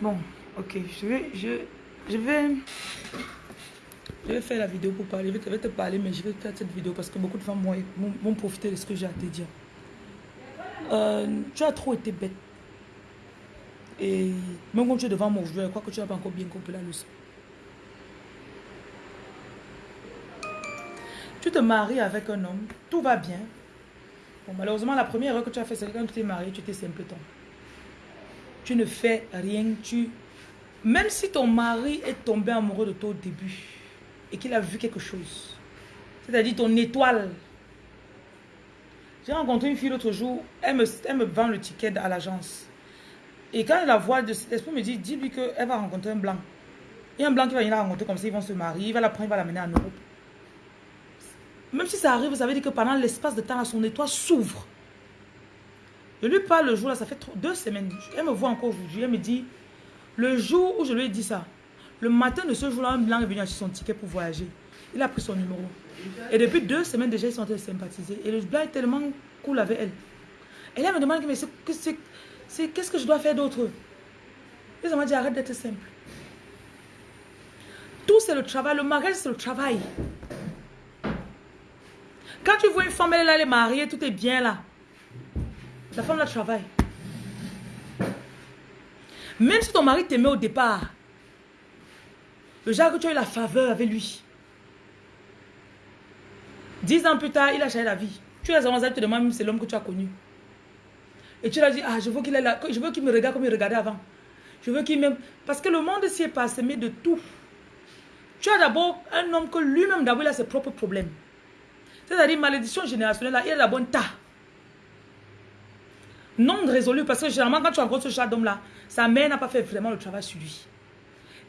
Bon, ok, je vais, je, je vais, je vais faire la vidéo pour parler. Je vais te parler, mais je vais faire cette vidéo parce que beaucoup de femmes vont, profiter de ce que j'ai à te dire. Euh, tu as trop été bête. Et même quand tu es devant moi je crois que tu n'as pas encore bien compris la leçon. Tu te maries avec un homme, tout va bien. Bon, malheureusement, la première erreur que tu as fait, c'est quand tu t'es marié, tu étais simpleton. Ne fais rien, tu... Même si ton mari est tombé amoureux de toi au début et qu'il a vu quelque chose, c'est-à-dire ton étoile. J'ai rencontré une fille l'autre jour, elle me, elle me vend le ticket à l'agence. Et quand elle la voit, l'esprit me dit, dis-lui qu'elle va rencontrer un blanc. A un blanc qui va venir rencontrer comme ça, ils vont se marier, il va la prendre, il va l'amener en Europe. Même si ça arrive, vous savez dire que pendant l'espace de temps, son étoile s'ouvre. Je lui parle le jour là, ça fait deux semaines. Elle me voit encore aujourd'hui. Elle me dit, le jour où je lui ai dit ça, le matin de ce jour-là, un blanc est venu acheter son ticket pour voyager. Il a pris son numéro. Et depuis deux semaines déjà, ils sont en train de sympathiser. Et le blanc est tellement cool avec elle. Elle me demande, mais qu'est-ce que je dois faire d'autre? Et ça m'a dit, arrête d'être simple. Tout c'est le travail. Le mariage, c'est le travail. Quand tu vois une femme, elle est là, elle est mariée, tout est bien là. La femme, là, travaille. Même si ton mari t'aimait au départ, le genre que tu as eu la faveur avec lui. Dix ans plus tard, il a changé la vie. Tu as avancé, tu te demandes c'est l'homme que tu as connu. Et tu lui as dit, ah, je veux qu'il je veux qu'il me regarde comme il regardait avant. Je veux qu'il m'aime. Parce que le monde s'y est passé, de tout. Tu as d'abord un homme que lui-même, d'abord, il a ses propres problèmes. C'est-à-dire, malédiction générationnelle, il a la bonne tas. Non résolu, parce que généralement, quand tu rencontres ce chat d'homme-là, sa mère n'a pas fait vraiment le travail sur lui.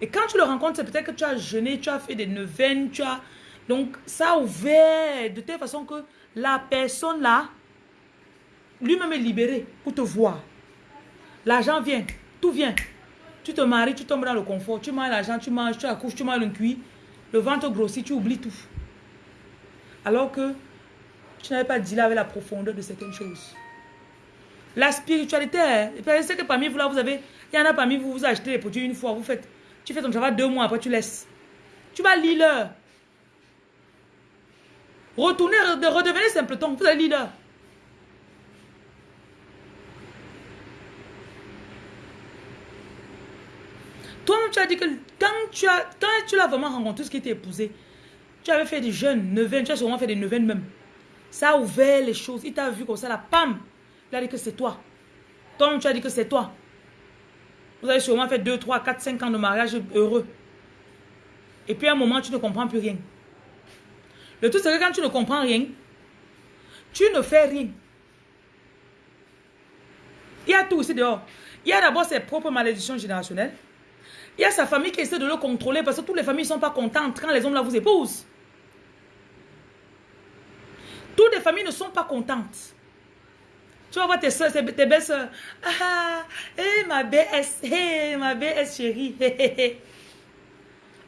Et quand tu le rencontres, c'est peut-être que tu as jeûné, tu as fait des neuvaines, tu as... Donc, ça a ouvert de telle façon que la personne là, lui-même est libéré pour te voir. L'argent vient, tout vient. Tu te maries, tu tombes dans le confort, tu manges l'argent, tu manges, tu accouches, tu manges le cuit, le ventre grossit, tu oublies tout. Alors que tu n'avais pas dit là avec la profondeur de certaines choses. La spiritualité, c'est que parmi vous là, vous avez, il y en a parmi vous, vous achetez les produits une fois, vous faites, tu fais ton travail deux mois, après tu laisses. Tu vas leur. Retournez, redevenez simpleton, vous allez lire Toi, tu as dit que quand tu as, quand tu l'as vraiment rencontré, ce qui t'est épousé, tu avais fait des jeunes, neuvaines, tu as sûrement fait des neuvaines même. Ça a ouvert les choses. Il t'a vu comme ça, la pam. Il a dit que c'est toi. Toi, tu as dit que c'est toi. Vous avez sûrement fait 2, 3, 4, 5 ans de mariage heureux. Et puis à un moment, tu ne comprends plus rien. Le tout, c'est que quand tu ne comprends rien, tu ne fais rien. Il y a tout ici dehors. Il y a d'abord ses propres malédictions générationnelles. Il y a sa famille qui essaie de le contrôler parce que toutes les familles ne sont pas contentes quand les hommes là vous épousent. Toutes les familles ne sont pas contentes. Tu vas voir tes soeurs, tes belles soeurs. Ah, eh, ma BS, hey, ma BS chérie.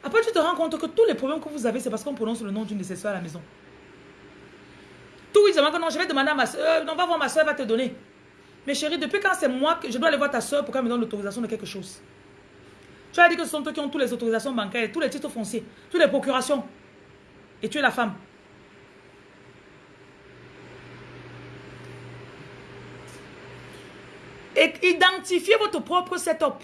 Après, tu te rends compte que tous les problèmes que vous avez, c'est parce qu'on prononce le nom d'une de ses soeurs à la maison. Tout oui, que non, je vais demander à ma soeur, euh, non, va voir ma soeur, va te donner. Mais chérie, depuis quand c'est moi que je dois aller voir ta soeur pour qu'elle me donne l'autorisation de quelque chose? Tu as dit que ce sont toi qui ont toutes les autorisations bancaires, tous les titres fonciers, toutes les procurations. Et tu es la femme. Et identifiez votre propre setup.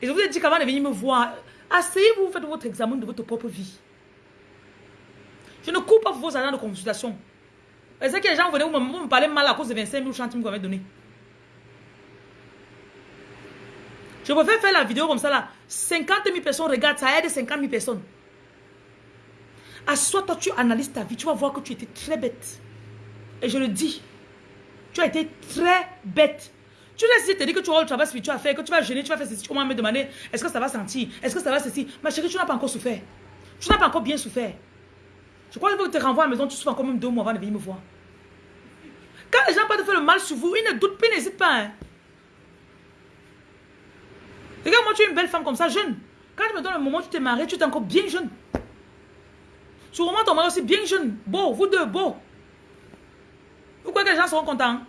Et je vous ai dit qu'avant de venir me voir, asseyez-vous, faites votre examen de votre propre vie. Je ne coupe pas vos agents de consultation. Et c'est que les gens venaient vous me, parler mal à cause de 25 000 centimes vous m'avez donné. Je préfère faire la vidéo comme ça là. 50 000 personnes regardent, ça aide 50 000 personnes. Assois toi, tu analyses ta vie, tu vas voir que tu étais très bête. Et je le dis. Tu as été très bête. Tu laisses te dire que tu auras le travail spirituel à faire, que tu vas gêner, tu vas faire ceci. Vas me demander, est-ce que ça va sentir? Est-ce que ça va ceci? Ma chérie, tu n'as pas encore souffert. Tu n'as pas encore bien souffert. Je crois qu'il faut que tu renvoies à la maison, tu souffres encore même deux mois avant de venir me voir. Quand les gens peuvent te faire le mal sur vous, ils ne doutent pas, n'hésitent pas. Hein. Regarde, moi, tu es une belle femme comme ça, jeune. Quand tu me donnes le moment où tu t'es mariée, tu es encore bien jeune. Sûrement ton mari aussi bien jeune. Beau, vous deux, beau. Vous croyez que les gens seront contents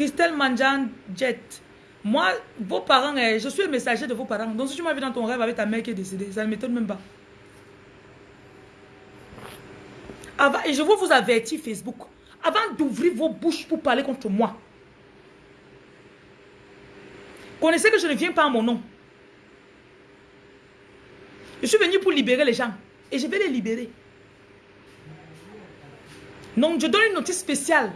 Christelle Manjan Jet. Moi, vos parents, eh, je suis le messager de vos parents. Donc si tu m'as vu dans ton rêve avec ta mère qui est décédée, ça ne m'étonne même pas. Avant, et je veux vous avertir Facebook, avant d'ouvrir vos bouches pour parler contre moi, connaissez que je ne viens pas à mon nom. Je suis venu pour libérer les gens. Et je vais les libérer. Donc, je donne une notice spéciale.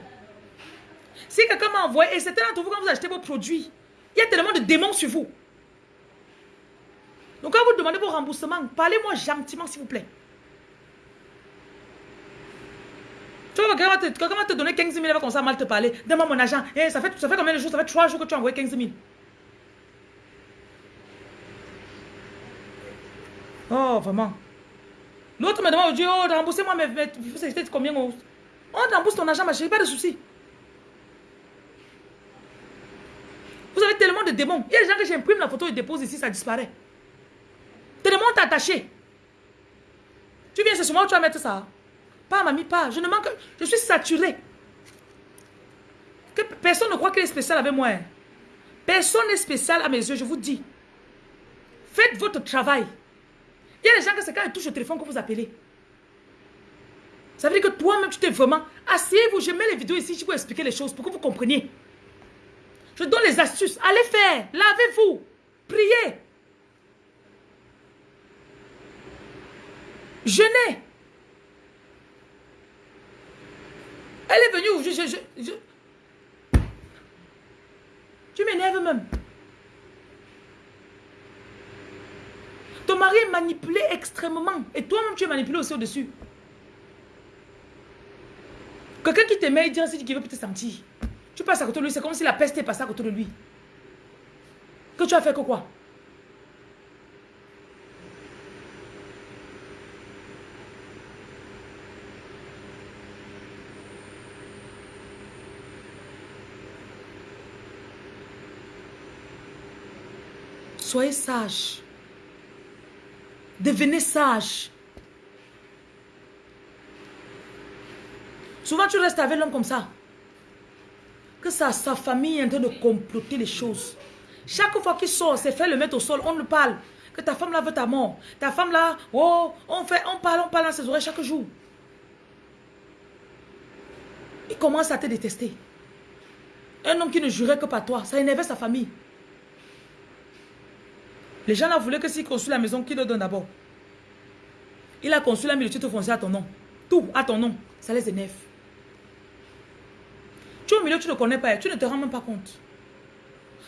Si quelqu'un m'a envoyé, et c'est d'entre vous quand vous achetez vos produits, il y a tellement de démons sur vous. Donc, quand vous demandez vos remboursements, parlez-moi gentiment, s'il vous plaît. Tu vois, quelqu'un va te donner 15 000, il va commencer à mal te parler. Donne-moi mon argent. Eh, ça, fait, ça fait combien de jours? Ça fait 3 jours que tu as envoyé 15 000. Oh, vraiment. L'autre me demande, Dieu, oh, remboursez-moi, mais, mais c'était combien On rembourse ton argent, ma chérie, pas de souci. Vous avez tellement de démons. Il y a des gens que j'imprime la photo et dépose ici, ça disparaît. Tellement attaché. Tu viens, c'est sur moi où tu vas mettre ça. Pas, mamie, pas. Je ne manque. Je suis saturé. Que personne ne croit qu'il est spécial avec moi. Hein. Personne n'est spécial à mes yeux, je vous dis. Faites votre travail. Il y a des gens que c'est quand ils touchent au téléphone que vous appelez. Ça veut dire que toi-même, tu t'es vraiment... Asseyez-vous, je mets les vidéos ici, je vais expliquer les choses pour que vous compreniez. Je donne les astuces. Allez faire. Lavez-vous. Priez. Jeûnez. Elle est venue je, je, je, Tu m'énerves même. Ton mari est manipulé extrêmement. Et toi-même, tu es manipulé aussi au-dessus. Quelqu'un qui t'aimait, il dit ainsi qu'il veut te sentir. Tu passes à côté de lui, c'est comme si la peste est passée à côté de lui. Que tu as fait que quoi? Soyez sage. Devenez sage. Souvent, tu restes avec l'homme comme ça. Que sa, sa famille est en train de comploter les choses. Chaque fois qu'il sort, c'est fait le mettre au sol. On le parle. Que ta femme là veut ta mort. Ta femme là, oh, on, fait, on parle, on parle dans ses oreilles chaque jour. Il commence à te détester. Un homme qui ne jurait que par toi, ça énervait sa famille. Les gens là voulaient que s'il construit la maison, qu'il le donne d'abord? Il a construit la maison, tu te foncier à ton nom. Tout à ton nom. Ça les énerve. Tu es au milieu, tu ne connais pas, tu ne te rends même pas compte.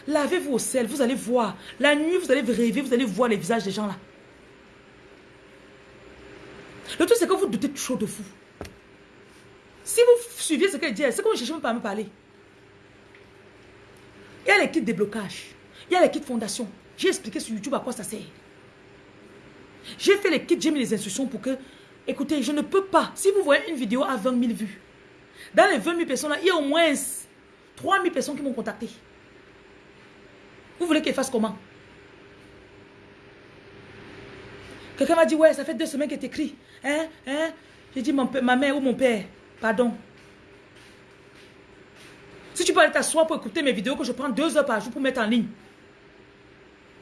Lavez-vous au sel, vous allez voir. La nuit, vous allez rêver, vous allez voir les visages des gens là. Le truc, c'est que vous doutez trop de vous. Si vous suivez ce qu'elle dit, c'est que vous ne cherchez pas à me parler. Il y a kits déblocage. Il y a kits fondation. J'ai expliqué sur YouTube à quoi ça sert. J'ai fait les kits, j'ai mis les instructions pour que... Écoutez, je ne peux pas. Si vous voyez une vidéo à 20 000 vues, dans les 20 000 personnes là, il y a au moins 3 000 personnes qui m'ont contacté. Vous voulez qu'elle fasse comment? Quelqu'un m'a dit, ouais, ça fait deux semaines qu'elle t'écrit. Hein, hein? J'ai dit, ma mère ou mon père, pardon. Si tu peux aller t'asseoir pour écouter mes vidéos que je prends deux heures par jour pour mettre en ligne.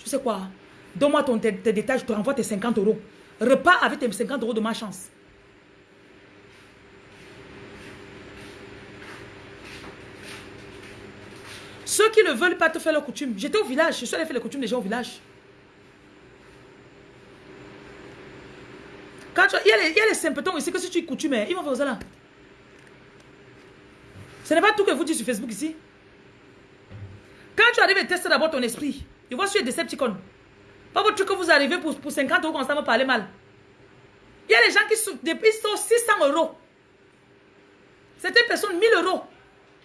Tu sais quoi? Donne-moi ton tes, détails, je te renvoie tes 50 euros. Repars avec tes 50 euros de ma chance. Ceux qui ne veulent pas te faire leur coutume. J'étais au village, je suis allé faire les coutumes des gens au village. Quand il, y a les, il y a les symptômes ici que si tu es coutume, ils vont faire ça là. Ce n'est pas tout que vous dites sur Facebook ici. Quand tu arrives et testes d'abord ton esprit, il voit sur des Decepticons. Pas votre truc que vous arrivez pour, pour 50 euros constamment parler mal. Il y a des gens qui sont, depuis 600 euros. C'était personne 1000 euros.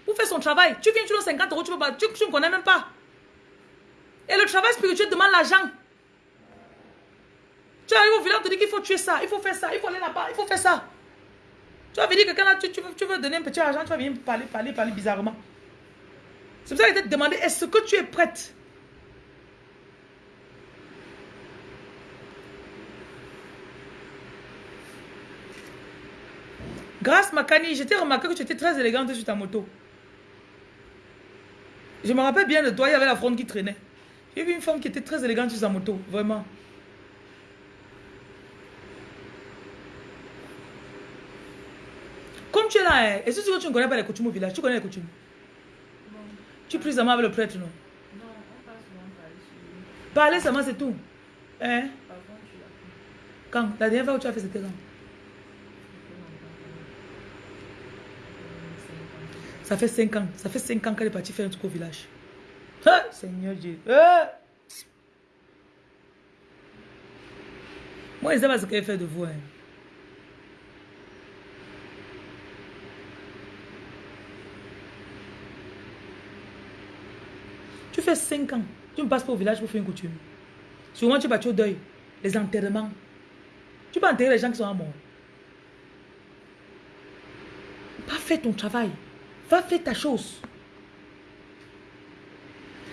Pour faire son travail. Tu viens, tu donnes 50 euros, tu ne connais même pas. Et le travail spirituel demande l'argent. Tu arrives au village, tu dis qu'il faut tuer ça, il faut faire ça, il faut aller là-bas, il faut faire ça. Tu vas venir quelqu'un là, tu, tu, veux, tu, veux, donner un petit argent, tu vas venir parler, parler, parler bizarrement. C'est pour ça que je t'ai demandé, est-ce que tu es prête Grâce Makani, je t'ai remarqué que tu étais très élégante sur ta moto. Je me rappelle bien de toi, il y avait la fronde qui traînait. J'ai vu une femme qui était très élégante sur sa moto, vraiment. Comme tu es là, hein, est-ce que tu ne connais pas les coutumes au village? Tu connais les coutumes? Non. Tu pries seulement avec le prêtre, non? Non, on passe souvent parler Parler seulement, c'est tout. Hein? Quand? La dernière fois où tu as fait, c'était quand? Ça fait 5 ans. Ça fait 5 ans qu'elle est partie faire un truc au village. Ah, Seigneur Dieu. Ah. Moi, je ne sais pas ce qu'elle fait de vous. Hein. Tu fais 5 ans. Tu ne passes pas au village pour faire une coutume. Souvent, tu vas au deuil. Les enterrements. Tu peux enterrer les gens qui sont morts. Pas fait ton travail. Va faire ta chose.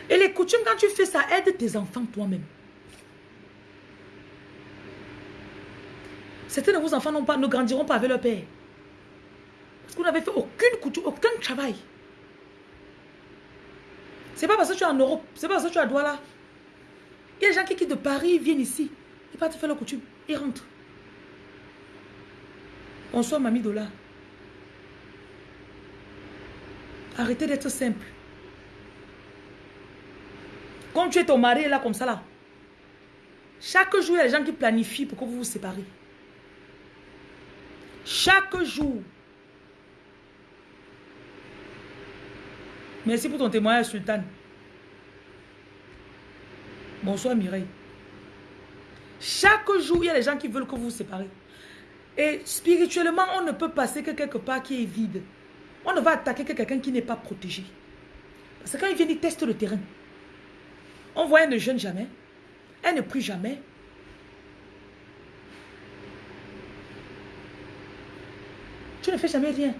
Et les coutumes, quand tu fais ça, aide tes enfants toi-même. Certains de vos enfants pas, ne grandiront pas avec leur père. Parce que vous n'avez fait aucune coutume, aucun travail. C'est pas parce que tu es en Europe, c'est pas parce que tu es à Douala. Il y a des gens qui quittent de Paris, viennent ici. Ils partent faire leur coutume. Ils rentrent. Bonsoir, mamie Dola. Arrêtez d'être simple. Quand tu es ton mari là comme ça là, chaque jour, il y a des gens qui planifient pour que vous vous séparez. Chaque jour. Merci pour ton témoignage, Sultan. Bonsoir, Mireille. Chaque jour, il y a des gens qui veulent que vous vous séparez. Et spirituellement, on ne peut passer que quelque part qui est vide. On ne va attaquer que quelqu'un qui n'est pas protégé. Parce que quand il vient, il teste le terrain. On voit, elle ne jeûne jamais. Elle ne prie jamais. Tu ne fais jamais rien.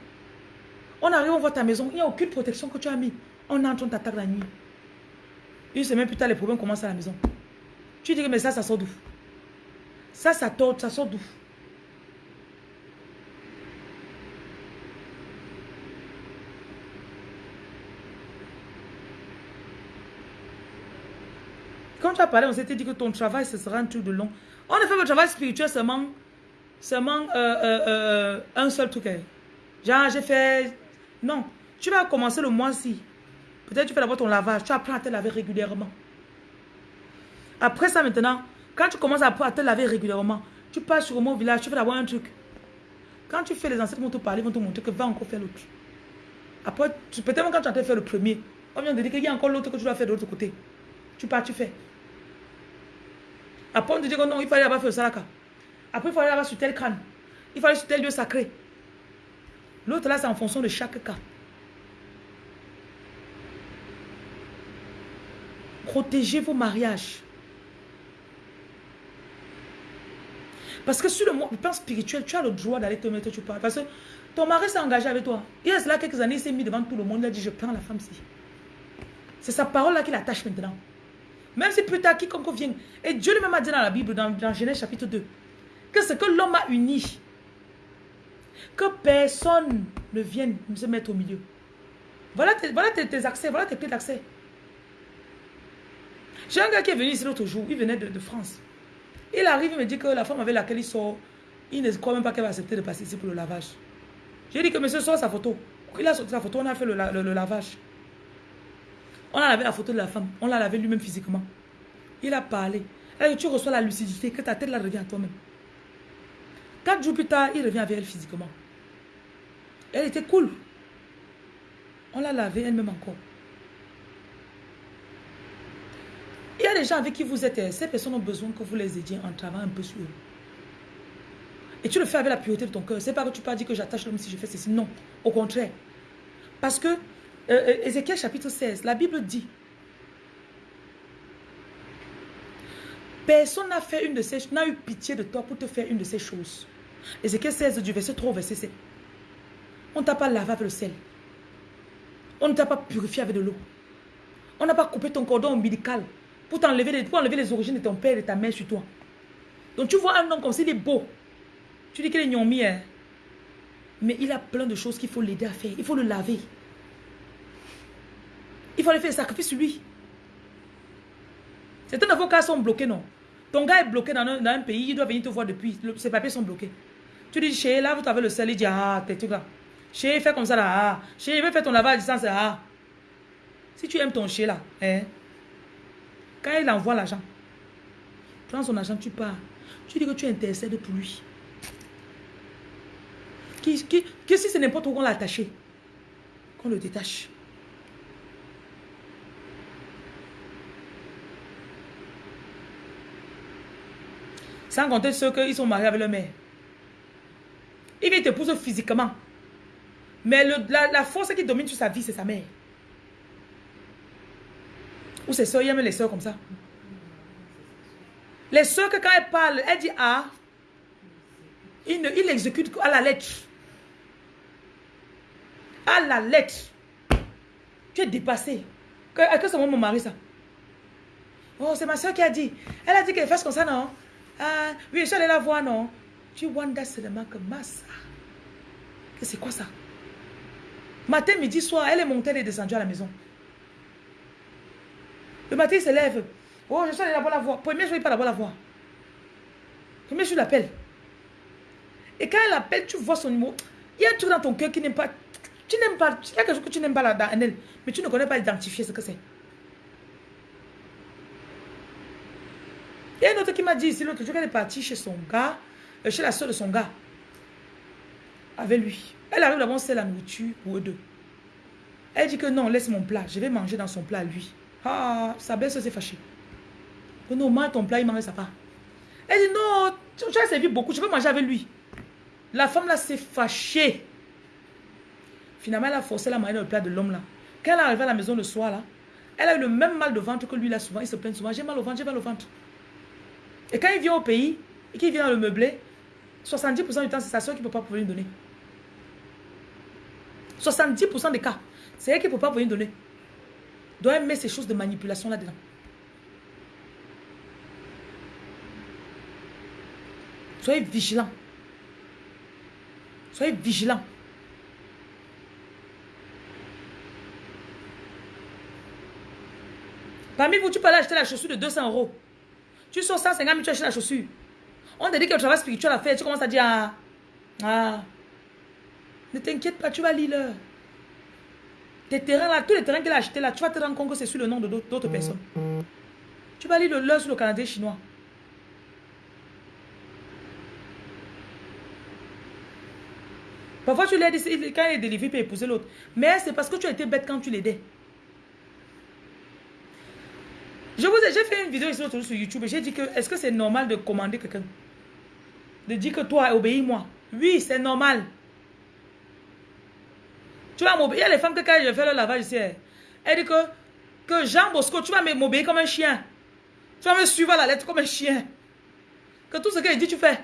On arrive, on voit ta maison, il n'y a aucune protection que tu as mis. On entre, on t'attaque la nuit. Une semaine plus tard, les problèmes commencent à la maison. Tu dis que mais ça, ça sort d'où? Ça, ça tord, ça sort d'où? Tu as parlé, on s'était dit que ton travail, ce sera un truc de long. On a fait le travail spirituel seulement, seulement euh, euh, euh, un seul truc. Hein. Genre, j'ai fait... Non, tu vas commencer le mois-ci. Peut-être tu fais d'abord ton lavage. Tu apprends à te laver régulièrement. Après ça, maintenant, quand tu commences à, te laver régulièrement, tu passes sur mot village, tu fais d'abord un truc. Quand tu fais les ancêtres vont te parler, vont te montrer que va encore faire l'autre. Après, peut-être quand tu as fait le premier, on vient de dire qu'il y a encore l'autre que tu dois faire de l'autre côté. Tu pars, tu fais. Après, on te dit que non, il fallait fait le salaka. Après, il fallait avoir sur tel crâne. Il fallait sur tel lieu sacré. L'autre là, c'est en fonction de chaque cas. Protégez vos mariages. Parce que sur le plan spirituel, tu as le droit d'aller te mettre, tu parles. Parce que ton mari s'est engagé avec toi. Il a cela quelques années, il s'est mis devant tout le monde, il a dit, je prends la femme-ci. C'est sa parole là qui l'attache maintenant. Même si plus tard, quiconque vient. Et Dieu lui-même a dit dans la Bible, dans, Genèse chapitre 2, que ce que l'homme a uni, que personne ne vienne se mettre au milieu. Voilà tes, voilà tes, accès, voilà tes clés d'accès. J'ai un gars qui est venu ici l'autre jour, il venait de, France. Il arrive, il me dit que la femme avec laquelle il sort, il ne croit même pas qu'elle va accepter de passer ici pour le lavage. J'ai dit que monsieur sort sa photo. Il a sorti sa photo, on a fait le lavage. On a lavé la photo de la femme. On l'a lavé lui-même physiquement. Il a parlé. Tu reçois la lucidité, que ta tête la revient à toi-même. Quatre jours plus tard, il revient avec elle physiquement. Elle était cool. On l'a lavé elle-même encore. Il y a des gens avec qui vous êtes, ces personnes ont besoin que vous les aidiez en travaillant un peu sur eux. Et tu le fais avec la pureté de ton cœur. C'est pas que tu pas dit que j'attache l'homme si je fais ceci. Non, au contraire. Parce que euh, euh, Ézéchiel chapitre 16, la Bible dit Personne n'a fait une de ces n'a eu pitié de toi pour te faire une de ces choses. Ézéchiel 16 du verset 3 au verset 7. On ne t'a pas lavé avec le sel. On ne t'a pas purifié avec de l'eau. On n'a pas coupé ton cordon ombilical pour t'enlever les, enlever les origines de ton père et de ta mère sur toi. Donc tu vois un homme comme s'il est beau. Tu dis qu'il est gnomi, hein. Mais il a plein de choses qu'il faut l'aider à faire. Il faut le laver. Il faut aller faire le sacrifice sur lui. Certains cas sont bloqués, non? Ton gars est bloqué dans un, pays, il doit venir te voir depuis. ses papiers sont bloqués. Tu dis, chez là, vous avez le sel, il dit, ah, t'es tout là. Chez, fais comme ça là, ah. Chez, veut faire ton lavage à distance, ah. Si tu aimes ton chien là, hein, quand il envoie l'argent, prends son argent, tu pars. Tu dis que tu intercèdes pour lui. Qui, que si c'est n'importe où qu'on l'a attaché, qu'on le détache. Sans compter ceux qui sont mariés avec leur mère. Il vient t'épouser physiquement. Mais la, force qui domine sur sa vie, c'est sa mère. Ou ses soeurs, il aime les soeurs comme ça. Les soeurs que quand elles parlent, elles disent ah, il, ne, exécute à la lettre. À la lettre. Tu es dépassé. Que, que c'est mon mari ça? Oh, c'est ma soeur qui a dit. Elle a dit qu'elle fasse comme ça, non? Ah, oui, je suis allée la voir, non? Tu vois seulement que massa. Que c'est quoi ça? Matin, midi, soir, elle est montée, elle est descendue à la maison. Le matin, il se lève. Oh, je suis allée là-bas la voir. Premier jour, il pas là-bas la voir. Premier jour, il l'appelle. Et quand elle appelle, tu vois son numéro. Il y a un truc dans ton cœur qui n'aime pas. Tu n'aimes pas. Il y a quelque chose que tu n'aimes pas là dans elle. Mais tu ne connais pas identifier ce que c'est. Il y a une autre qui m'a dit ici l'autre jour qu'elle est partie chez son gars, euh, chez la soeur de son gars, avec lui. Elle arrive là-bas, c'est la nourriture pour eux deux. Elle dit que non, laisse mon plat, je vais manger dans son plat lui. Ah, sa belle s'est fâchée. Que non, mange ton plat, il mange sa part. Elle dit non, tu, as servi beaucoup, je veux manger avec lui. La femme là s'est fâchée. Finalement, elle a forcé la manger dans le plat de l'homme là. Quand elle est arrivée à la maison le soir là, elle a eu le même mal de ventre que lui là souvent. Il se plaint souvent. J'ai mal au ventre, j'ai mal au ventre. Et quand il vient au pays, et qu'il vient dans le meublé, 70% du temps, c'est sa soeur qui ne peut pas pouvoir lui donner. 70% des cas, c'est elle qui ne peut pas pouvoir lui donner. Doit mettre ces choses de manipulation là-dedans. Soyez vigilants. Soyez vigilants. Parmi vous, tu peux aller acheter la chaussure de 200 euros. Tu sors 150 000, tu achètes la chaussure. On te dit que le travail spirituel à faire. Tu commences à dire, ah, ah. ne t'inquiète pas, tu vas lire l'heure. Tes terrains là, tous les terrains qu'il a achetés là, tu vas te rendre compte que c'est sur le nom d'autres personnes. Tu vas lire l'heure sur le Canadien chinois. Parfois, tu l'aides, quand il est délivré, il peut épouser l'autre. Mais c'est parce que tu as été bête quand tu l'aidais. Je vous ai, j'ai fait une vidéo ici sur YouTube et j'ai dit que est-ce que c'est normal de commander quelqu'un? De dire que toi, obéis-moi. Oui, c'est normal. Tu vas m'obéir. Il y a les femmes que quand je fais le lavage ici, elle dit que, que Jean Bosco, tu vas m'obéir comme un chien. Tu vas me suivre à la lettre comme un chien. Que tout ce qu'elle dit, tu fais.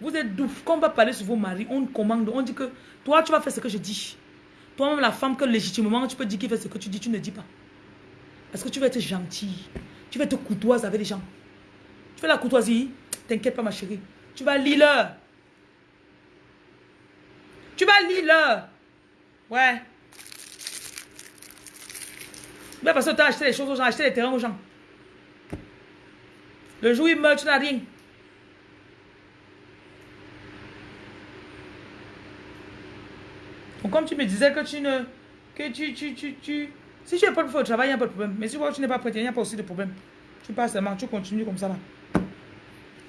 Vous êtes doux. Quand on va parler sur vos maris, on commande, on dit que toi, tu vas faire ce que je dis. Toi-même, la femme que légitimement, tu peux dire qu'il fait ce que tu dis, tu ne dis pas. Parce que tu vas être gentil. Tu vas être courtoise avec les gens. Tu fais la courtoisie. T'inquiète pas, ma chérie. Tu vas lire. Tu vas lire. Ouais. Mais parce que tu as acheté les choses aux gens, acheté les terrains aux gens. Le jour où il meurt, tu n'as rien. Donc comme tu me disais que tu ne... Que tu... tu, tu, tu si tu pas prêt au travail, il n'y a pas de problème. Mais si tu n'es pas prêt, il n'y a pas aussi de problème. Tu passes seulement, tu continues comme ça là.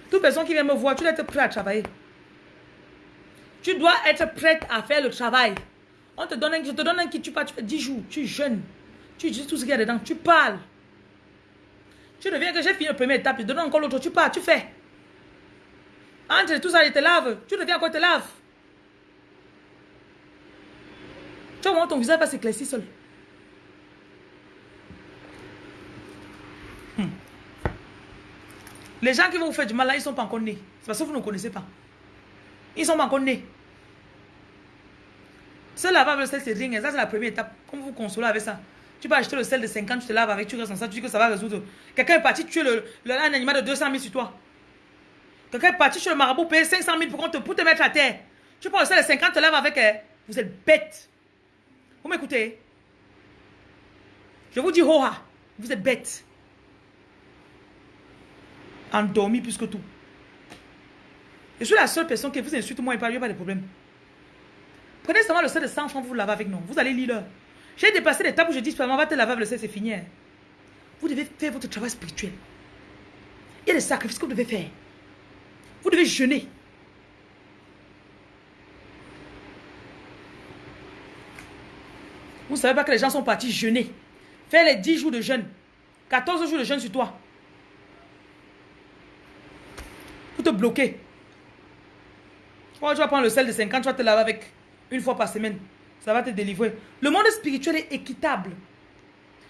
Toute personne qui vient me voir, tu dois être prêt à travailler. Tu dois être prête à faire le travail. On te donne un, je te donne un qui tu pars, tu fais 10 jours, tu es jeune. Tu dis tout ce qu'il y a dedans, tu parles. Tu reviens que j'ai fini la première étape, je te donne encore l'autre, tu pars, tu fais. Entre tout ça, je te lave, tu reviens encore, te lave. Tu vois, ton visage va s'éclaircir seul. Les gens qui vont vous faire du mal là, ils ne sont pas encore nés. C'est parce que vous ne connaissez pas. Ils ne sont pas encore nés. Se avec le sel, c'est rien. Ça, c'est la première étape. Comme vous consolez avec ça. Tu peux acheter le sel de 50, tu te laves avec, tu restes dans ça, tu dis que ça va résoudre. Quelqu'un est parti tuer le, le, un animal de 200 000 sur toi. Quelqu'un est parti chez le marabout, payer 500 000 pour, te, pour te mettre à terre. Tu prends le sel de 50, tu te laves avec. Eh, vous êtes bête. Vous m'écoutez? Je vous dis, Hoha, vous êtes bête. Endormi plus que tout. Je suis la seule personne qui vous insulte, moi, il n'y a pas de problème. Prenez seulement le sel de 100 francs, vous lavez avec nous. Vous allez lire. J'ai dépassé l'étape où je dis, on va te laver avec le sel, c'est fini. Vous devez faire votre travail spirituel. Il y a des sacrifices que vous devez faire. Vous devez jeûner. Vous ne savez pas que les gens sont partis jeûner. Faire les 10 jours de jeûne. 14 jours de jeûne sur toi. Pour bloquer. Quand tu vas prendre le sel de 50, tu vas te laver avec une fois par semaine. Ça va te délivrer. Le monde spirituel est équitable.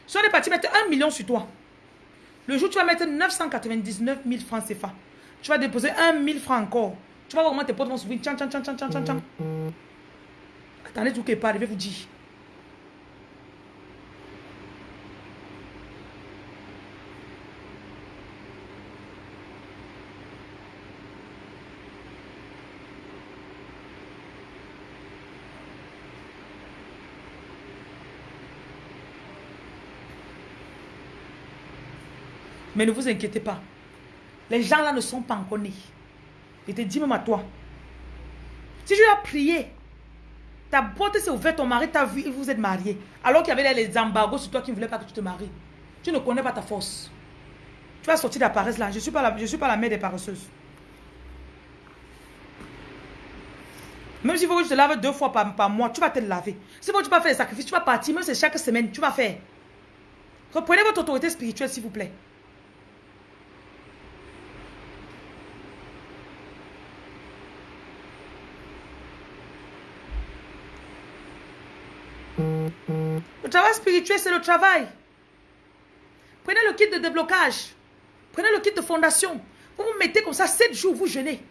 Si on est parti mettre un million sur toi, le jour tu vas mettre 999 000 francs CFA, tu vas déposer 1 000 francs encore. Tu vas voir comment tes potes vont s'ouvrir. Tchan, tchan, tchan, tchan, tchan, tchan. Attendez tout qui part, je vais vous dire. Mais ne vous inquiétez pas. Les gens là ne sont pas encore nés. Je te dis même à toi. Si tu as prié, ta porte s'est ouverte, ton mari t'a vu et vous êtes mariés. Alors qu'il y avait les embargos sur toi qui ne voulaient pas que tu te maries. Tu ne connais pas ta force. Tu vas sortir de la paresse là. Je ne suis, pas la, suis pas la mère des paresseuses. Même si faut que je te lave deux fois par, par mois, tu vas te laver. Si tu vas faire des sacrifices, tu vas partir, même si chaque semaine, tu vas faire. Reprenez votre autorité spirituelle, s'il vous plaît. Le travail spirituel, c'est le travail. Prenez le kit de déblocage. Prenez le kit de fondation. Vous vous mettez comme ça, 7 jours, vous jeûnez.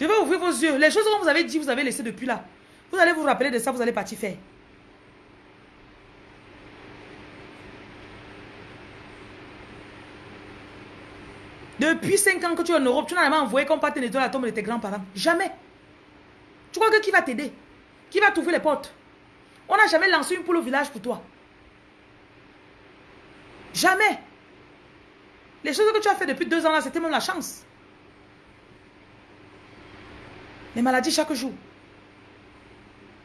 Je vais ouvrir vos yeux. Les choses que vous avez dit, vous avez laissé depuis là. Vous allez vous rappeler de ça, vous allez partir faire. Depuis 5 ans que tu es en Europe, tu n'as jamais envoyé qu'on parte nettoyer la tombe de tes grands-parents. Jamais. Tu crois que qui va t'aider? Qui va t'ouvrir les portes? On n'a jamais lancé une poule au village pour toi. Jamais. Les choses que tu as fait depuis deux ans là, c'était même la chance. Les maladies chaque jour.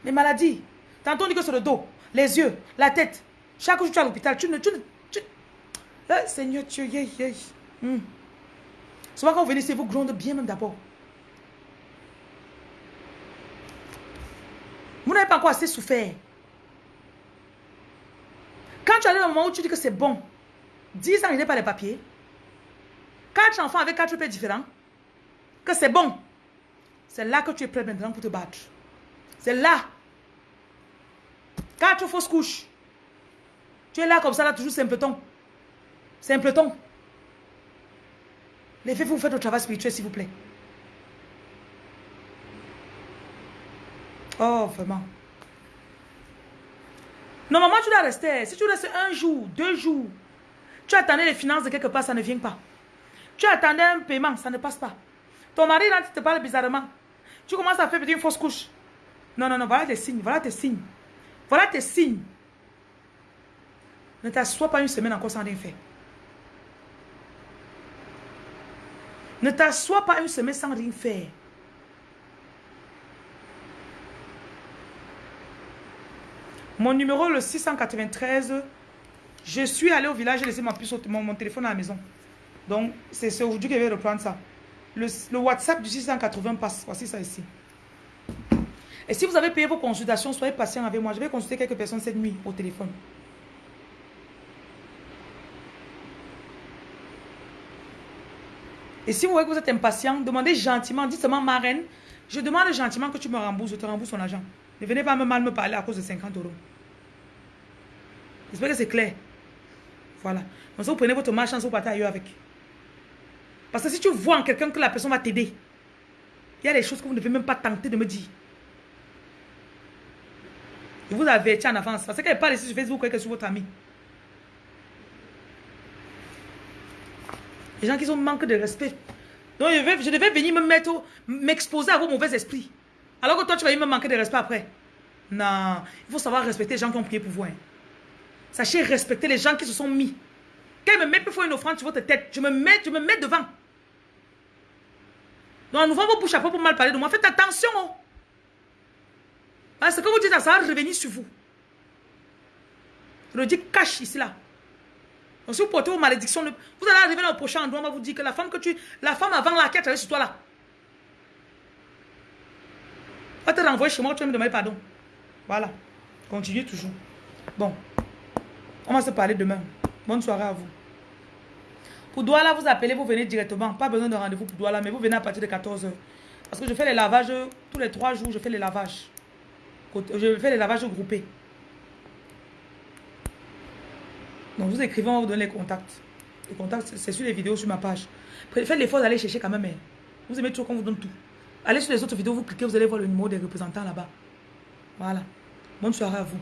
Les maladies. Tantôt on dit que c'est le dos, les yeux, la tête. Chaque jour tu es à l'hôpital. Tu ne... Tu, tu... Eh, Seigneur Dieu, yeah. Hmm. Souvent quand vous venez ici, vous gronde bien même d'abord. Vous n'avez pas encore assez souffert. Quand tu arrives au moment où tu dis que c'est bon, 10 ans, il n'est pas les papiers. Quatre enfants avec quatre pères différents, que c'est bon. C'est là que tu es prêt maintenant pour te battre. C'est là. Quatre fausses couches. Tu es là comme ça, là, toujours simpleton. Simpleton. Les filles, vous faites le travail spirituel, s'il vous plaît. Oh, vraiment. Normalement, tu dois rester. Si tu restes un jour, deux jours, tu attendais les finances de quelque part, ça ne vient pas. Tu attendais un paiement, ça ne passe pas. Ton mari, là, te parle bizarrement. Tu commences à faire une fausse couche. Non, non, non, voilà tes signes, voilà tes signes. Voilà tes signes. Ne t'assois pas une semaine encore sans rien faire. Ne t'assois pas une semaine sans rien faire. Mon numéro, le 693, je suis allé au village, j'ai laissé ma puce, mon, téléphone à la maison. Donc, c'est aujourd'hui que je vais reprendre ça. Le, le, WhatsApp du 680 passe. Voici ça ici. Et si vous avez payé vos consultations, soyez patient avec moi. Je vais consulter quelques personnes cette nuit au téléphone. Et si vous voyez que vous êtes impatient, demandez gentiment, dites seulement ma reine, je demande gentiment que tu me rembourses, je te rembourse ton argent. Ne venez pas me mal me parler à cause de 50 euros. J'espère que c'est clair. Voilà. Donc ça, vous prenez votre marchand, vous partez ailleurs avec. Parce que si tu vois en quelqu'un que la personne va t'aider, il y a des choses que vous ne devez même pas tenter de me dire. Je vous avertis en avance. Parce qu'elle parle ici sur Facebook, que sur votre ami. Les gens qui sont manque de respect. Donc je, vais, je devais venir me mettre, m'exposer à vos mauvais esprits. Alors que toi, tu vas me manquer de respect après. Non, il faut savoir respecter les gens qui ont prié pour vous. Hein. Sachez respecter les gens qui se sont mis. Quand ils me mettent pour une offrande sur votre tête, je me mets, je me mets devant. Donc, nous vos bouches à pour mal parler de moi. Faites attention. Oh. Parce que vous dites, ça va revenir sur vous. Je le dis cache ici là. Si vous portez vos malédictions, vous allez arriver dans le prochain endroit, on va vous dire que la femme que tu. La femme avant la qui a sur toi là. Va te renvoyer chez moi, tu vas me demander pardon. Voilà. Continuez toujours. Bon. On va se parler demain. Bonne soirée à vous. Pour Douala, vous appelez, vous venez directement. Pas besoin de rendez-vous pour Douala, mais vous venez à partir de 14h. Parce que je fais les lavages, tous les trois jours, je fais les lavages. Je fais les lavages groupés. Donc vous écrivez, on vous donner les contacts. Les contacts, c'est sur les vidéos sur ma page. Faites l'effort d'aller chercher quand même. Hein. Vous aimez toujours qu'on vous donne tout. Allez sur les autres vidéos, vous cliquez, vous allez voir le numéro des représentants là-bas. Voilà. Bonne soirée à vous.